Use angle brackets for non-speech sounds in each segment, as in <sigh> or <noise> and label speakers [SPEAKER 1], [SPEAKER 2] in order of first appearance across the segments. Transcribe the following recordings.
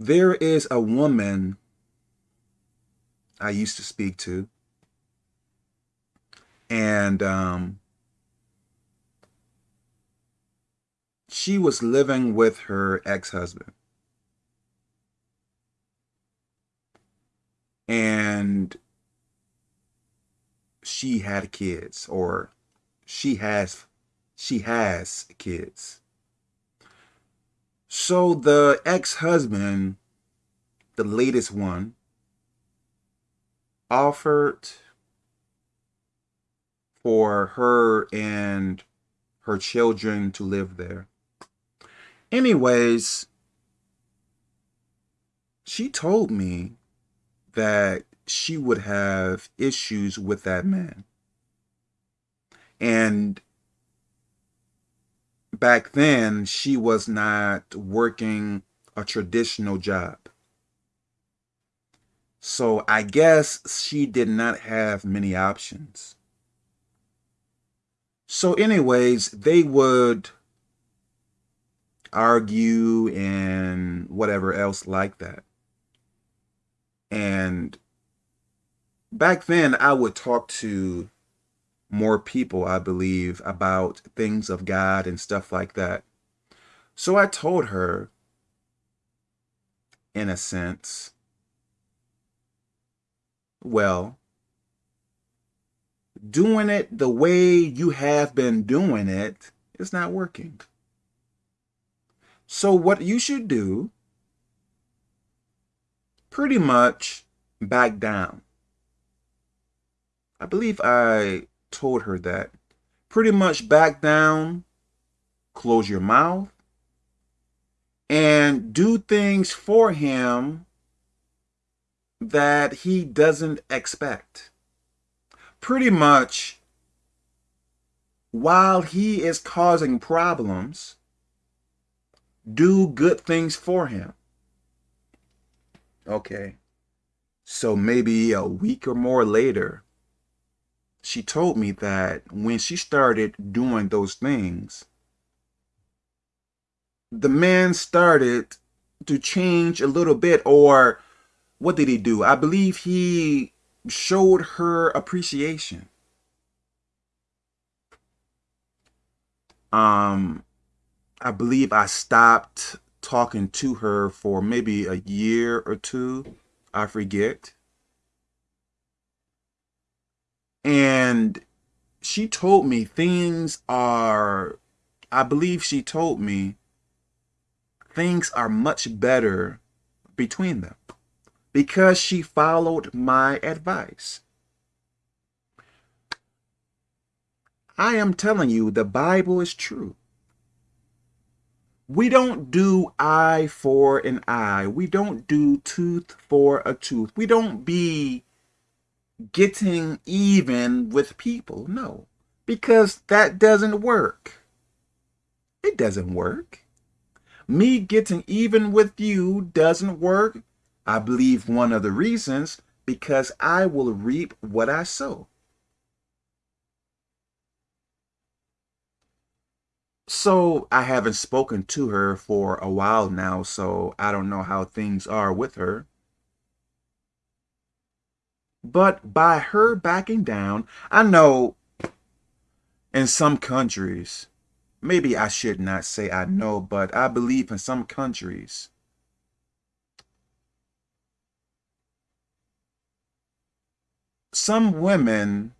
[SPEAKER 1] There is a woman I used to speak to, and um, she was living with her ex-husband. And she had kids or she has she has kids. So the ex-husband, the latest one, offered for her and her children to live there. Anyways, she told me that she would have issues with that man. And back then, she was not working a traditional job. So I guess she did not have many options. So anyways, they would argue and whatever else like that. And back then I would talk to more people, I believe, about things of God and stuff like that. So I told her, in a sense, well, doing it the way you have been doing it is not working. So what you should do, pretty much back down. I believe I told her that. Pretty much back down, close your mouth, and do things for him that he doesn't expect. Pretty much, while he is causing problems, do good things for him. Okay. So maybe a week or more later, she told me that when she started doing those things, the man started to change a little bit or what did he do? I believe he showed her appreciation. Um, I believe I stopped talking to her for maybe a year or two. I forget. And she told me things are, I believe she told me things are much better between them because she followed my advice. I am telling you, the Bible is true. We don't do eye for an eye. We don't do tooth for a tooth. We don't be getting even with people. No, because that doesn't work. It doesn't work. Me getting even with you doesn't work I believe one of the reasons, because I will reap what I sow. So I haven't spoken to her for a while now, so I don't know how things are with her. But by her backing down, I know in some countries, maybe I should not say I mm-hmm. know, but I believe in some countries, some women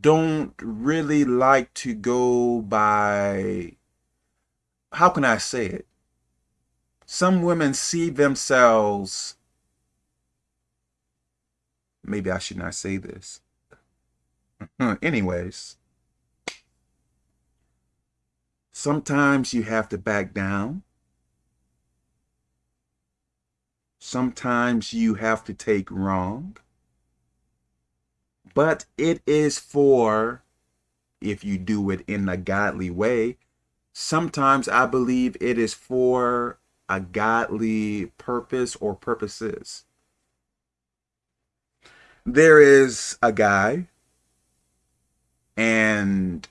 [SPEAKER 1] don't really like to go by, how can I say it? Some women see themselves, maybe I should not say this. <laughs> Anyways, sometimes you have to back down. Sometimes you have to take wrong. But it is for, if you do it in a godly way, sometimes I believe it is for a godly purpose or purposes. There is a guy and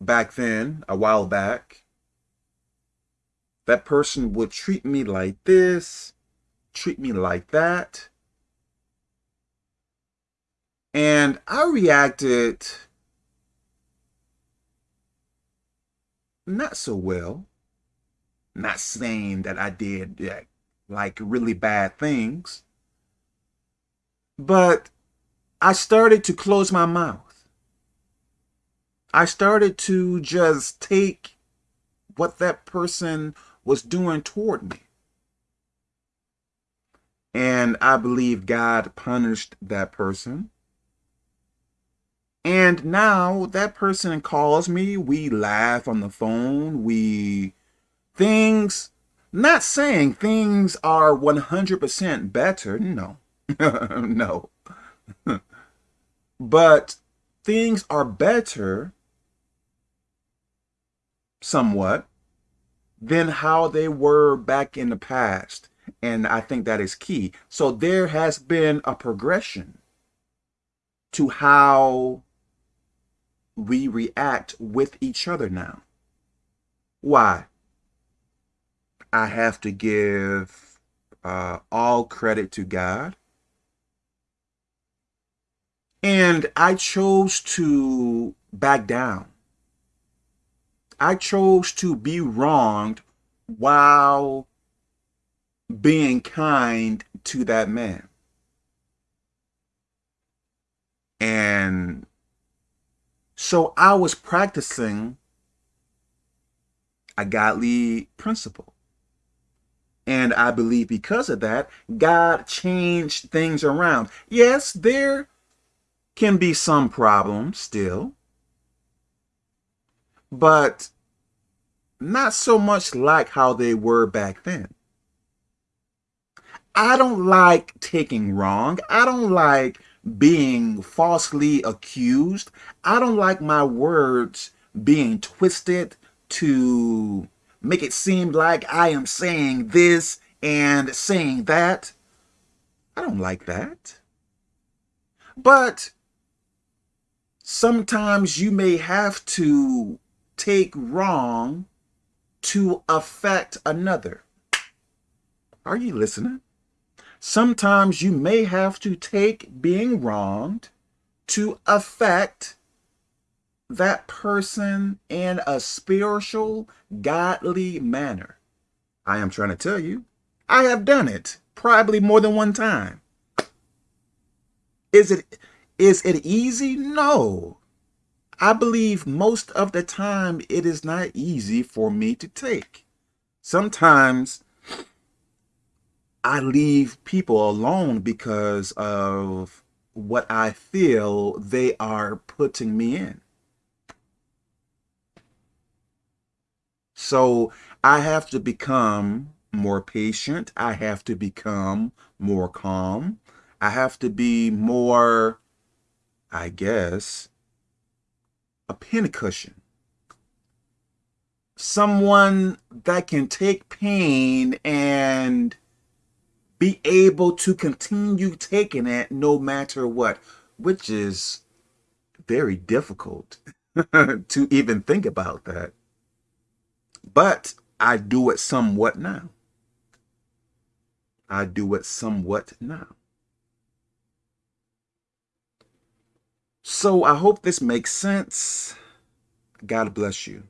[SPEAKER 1] back then, a while back, that person would treat me like this, treat me like that. And I reacted not so well. Not saying that I did like really bad things, but I started to close my mouth. I started to just take what that person was doing toward me. And I believe God punished that person. And now that person calls me, we laugh on the phone, we, things, not saying things are 100% better, <laughs> no, no. <laughs> but things are better somewhat than how they were back in the past. And I think that is key. So there has been a progression to how we react with each other now. Why? I have to give uh, all credit to God. And I chose to back down. I chose to be wronged while being kind to that man. And so I was practicing a godly principle. And I believe because of that, God changed things around. Yes, there can be some problems still, but not so much like how they were back then. I don't like taking wrong. I don't like being falsely accused. I don't like my words being twisted to make it seem like I am saying this and saying that. I don't like that. But sometimes you may have to take wrong to affect another. Are you listening? Sometimes you may have to take being wronged to affect that person in a spiritual, godly manner. I am trying to tell you, I have done it probably more than one time. Is it is it easy? No. I believe most of the time it is not easy for me to take. Sometimes I leave people alone because of what I feel they are putting me in. So I have to become more patient. I have to become more calm. I have to be more, I guess, a pincushion. Someone that can take pain and be able to continue taking it no matter what, which is very difficult <laughs> to even think about that. But I do it somewhat now. I do it somewhat now. So I hope this makes sense. God bless you.